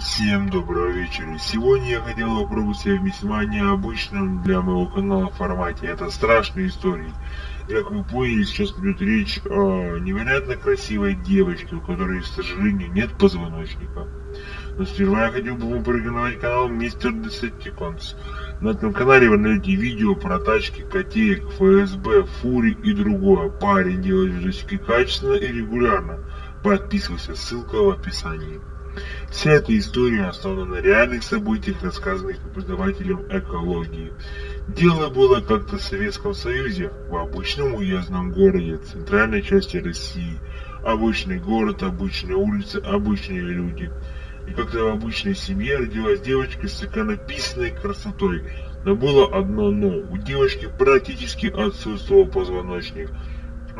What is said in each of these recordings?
Всем доброго вечера. Сегодня я хотел попробовать себя в весьма необычном для моего канала формате. Это страшные истории. Как вы поняли, сейчас идет речь о невероятно красивой девочке, у которой, к сожалению, нет позвоночника. Но сперва я хотел бы вам порекомендовать канал Мистер Decepticons. На этом канале вы найдете видео про тачки, котеек, ФСБ, фури и другое. Парень делает видосики качественно и регулярно. Подписывайся, ссылка в описании. Вся эта история основана на реальных событиях, рассказанных преподавателем экологии. Дело было как-то в Советском Союзе, в обычном уездном городе, центральной части России. Обычный город, обычные улицы, обычные люди. И как-то в обычной семье родилась девочка с иконописной красотой. Но было одно но. У девочки практически отсутствовал позвоночник.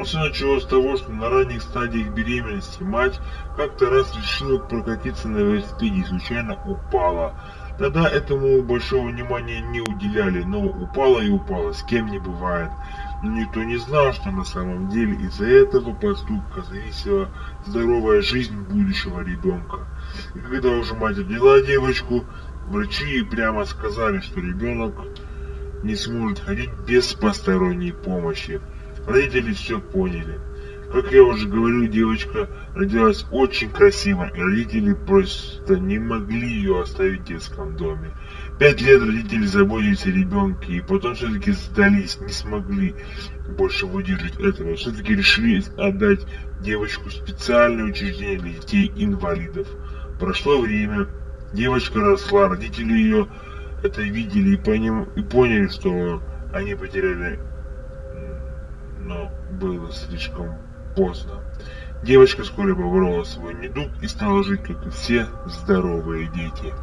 Все началось с того, что на ранних стадиях беременности мать как-то раз решила прокатиться на велосипеде и случайно упала. Тогда этому большого внимания не уделяли, но упала и упала, с кем не бывает. Но никто не знал, что на самом деле из-за этого поступка зависела здоровая жизнь будущего ребенка. И когда уже мать родила девочку, врачи прямо сказали, что ребенок не сможет ходить без посторонней помощи. Родители все поняли. Как я уже говорил, девочка родилась очень красиво, и родители просто не могли ее оставить в детском доме. Пять лет родители заботились о ребенке, и потом все-таки сдались, не смогли больше выдержать этого. Все-таки решили отдать девочку в специальное учреждение для детей-инвалидов. Прошло время, девочка росла, родители ее это видели и, поняли, что они потеряли но было слишком поздно. Девочка вскоре поборола свой недуг и стала жить, как и все здоровые дети.